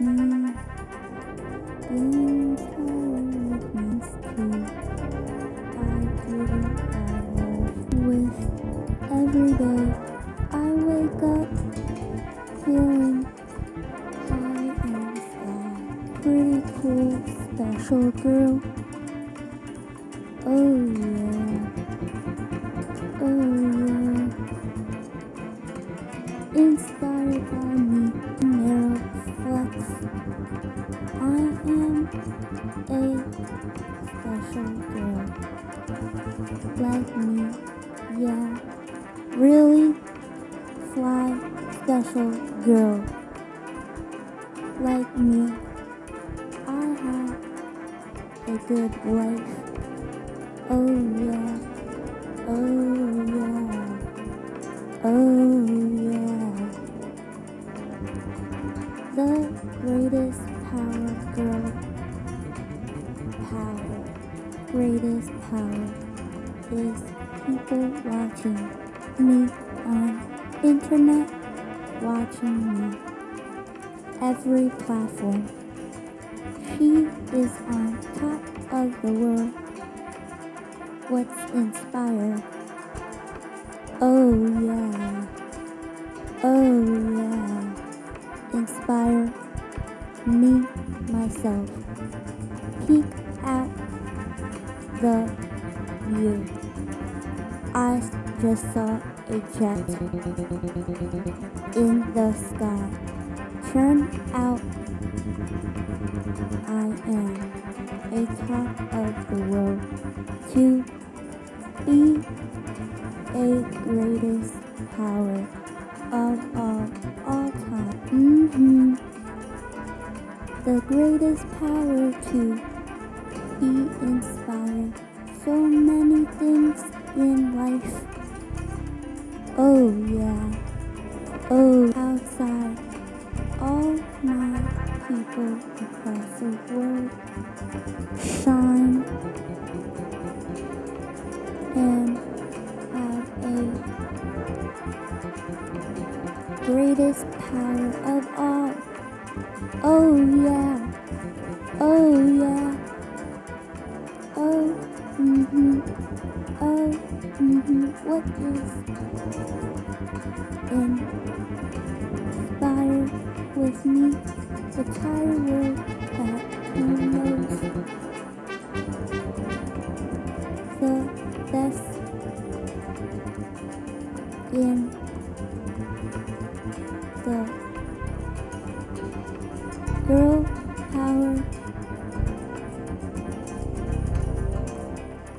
I with every day. I wake up feeling high. Pretty cool, special girl. Oh yeah. Oh yeah. Inspired by a special girl. Like me, yeah. Really fly special girl. Like me, I have a good life. Oh yeah. Oh yeah. Oh yeah. The greatest power girl. Greatest power is people watching me on internet watching me every platform. She is on top of the world. What's inspired? Oh yeah. Oh yeah. Inspire me myself. Peek at the view. I just saw a jet in the sky. Turn out I am a top of the world to be a greatest power of all, all time. hmm The greatest power to be inspired. So many things in life. Oh yeah. Oh, outside. All my people across the world shine and have a greatest power of all. Oh yeah. Oh yeah. Mm-hmm. Oh, mm-hmm. What is inspired with me? The entire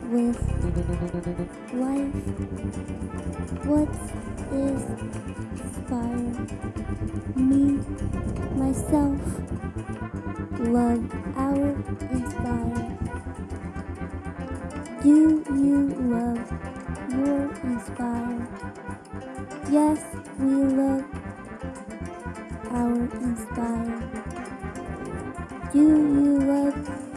with life. What is inspired me, myself, love our inspire. Do you love your inspire? Yes, we love our inspire. Do you love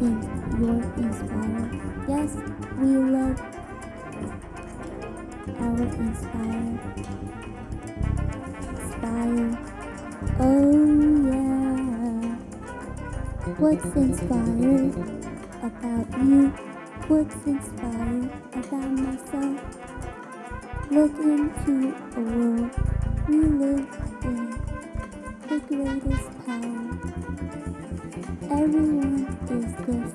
In your inspire. Yes, we love our inspire. Inspire. Oh yeah. What's inspired about you? What's inspired about myself? Look into a world we live. The greatest power. Everyone is good.